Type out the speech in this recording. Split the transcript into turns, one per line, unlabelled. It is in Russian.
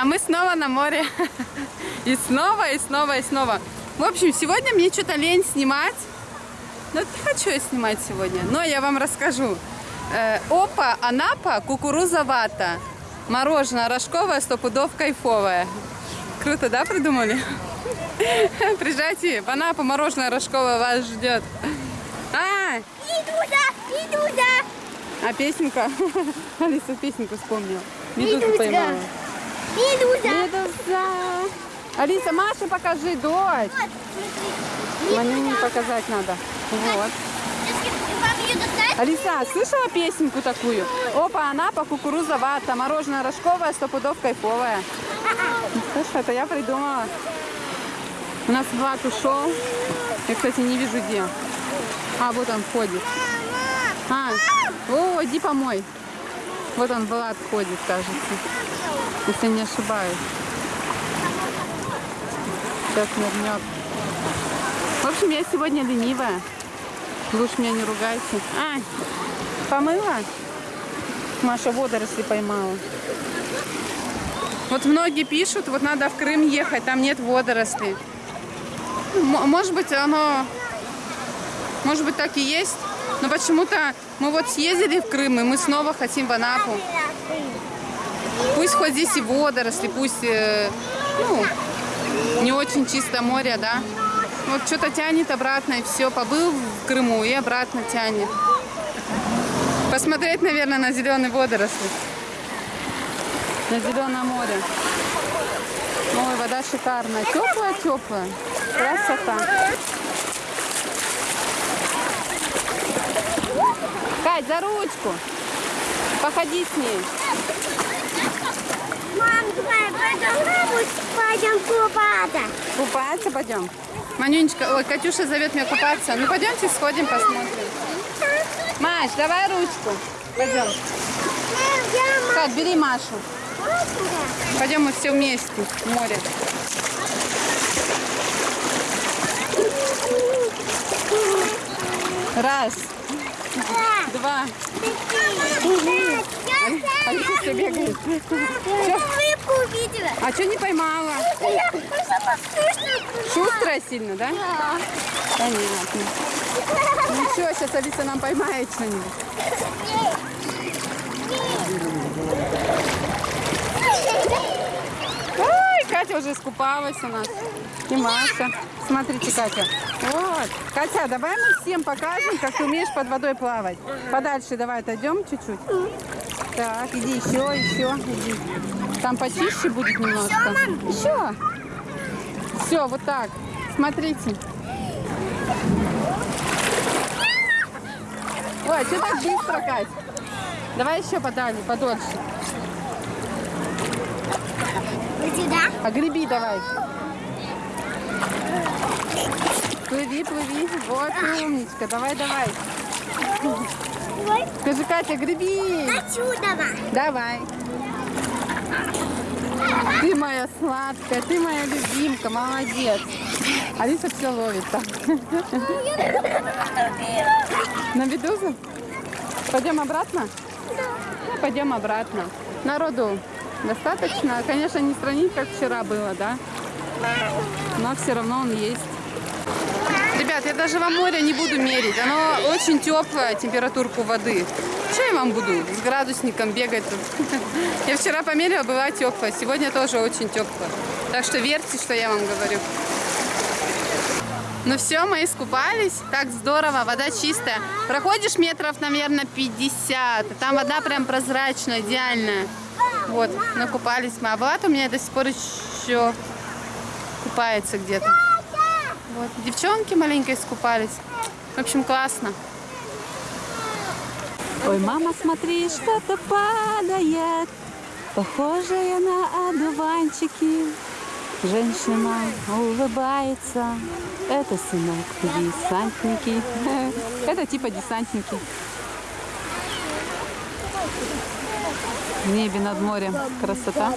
А мы снова на море. И снова, и снова, и снова. В общем, сегодня мне что-то лень снимать. Но не хочу я снимать сегодня. Но я вам расскажу. Э, Опа, Анапа, кукуруза вата. Мороженое рожковое, стопудов кайфовое. Круто, да, придумали? Приезжайте, в Анапу мороженое рожковое вас ждет. А,
Медуза! Медуза!
а песенка? Алиса песенку вспомнила. Медузу поймала.
Медуза!
Медуза. Алиса, Маше покажи, дочь.
Вот, смотри.
Манюне показать надо. Вот. Алиса, слышала песенку такую? Опа, Анапа, кукуруза вата, мороженое рожковое, сто пудов кайфовое. Слышь, это я придумала. У нас Влад ушел. Я, кстати, не вижу где. А, вот он ходит. А, о, иди помой. Вот он, Влад, ходит, кажется. Если не ошибаюсь. Сейчас нырнет. В общем, я сегодня ленивая. Уж меня не ругайте. А, помыла? Маша водоросли поймала. Вот многие пишут, вот надо в Крым ехать, там нет водорослей. М- может быть, оно, может быть, так и есть. Но почему-то мы вот съездили в Крым, и мы снова хотим в Анапу. Пусть хоть здесь и водоросли, пусть, э, ну, не очень чисто море, да. Вот что-то тянет обратно, и все, побыл в Крыму, и обратно тянет. Посмотреть, наверное, на зеленые водоросли. На зеленое море. Ой, вода шикарная. Теплая, теплая. Красота. Кать, за ручку. Походи с ней.
мам, давай пойдем, пойдем купаться.
Купаться пойдем. Манюнечка, ой, Катюша зовет меня купаться. Ну пойдемте сходим, посмотрим. Маш, давай ручку. Пойдем. Кать, бери Машу. Пойдем мы все вместе в море. Раз, два. Алиса бегает.
Рыбку увидела.
А что не поймала? Шустрая сильно, да? Понятно. Ну что, сейчас Алиса нам поймает что-нибудь. Ой, Катя уже искупалась у нас. И Маша. Смотрите, Катя. Вот. Катя, давай мы всем покажем, как ты умеешь под водой плавать. Подальше давай отойдем чуть-чуть. Так, иди еще, еще, иди. Там почище будет немножко. Еще. Все, вот так. Смотрите. Ой, что так быстро, Кать? Давай еще подальше, подольше.
Сюда.
А греби давай. Плыви, плыви. Вот умничка. Давай, давай. Скажи, Катя, греби.
отсюда.
Давай. Ты моя сладкая, ты моя любимка, молодец. Алиса все ловит там. На медузу? Пойдем обратно? Ну, пойдем обратно. Народу достаточно. Конечно, не сравнить, как вчера было, да? Но все равно он есть. Ребят, я даже во море не буду мерить. Оно очень теплая температурку воды. Что я вам буду с градусником бегать тут? Я вчера померила, была теплая. Сегодня тоже очень теплая. Так что верьте, что я вам говорю. Ну все, мы искупались. Так здорово, вода чистая. Проходишь метров, наверное, 50. Там вода прям прозрачная, идеальная. Вот, накупались мы. А Влад у меня до сих пор еще купается где-то. Вот, девчонки маленькие искупались. В общем, классно. Ой, мама, смотри, что-то падает, похожее на одуванчики. Женщина улыбается. Это сынок десантники. Это типа десантники. В небе над морем. Красота.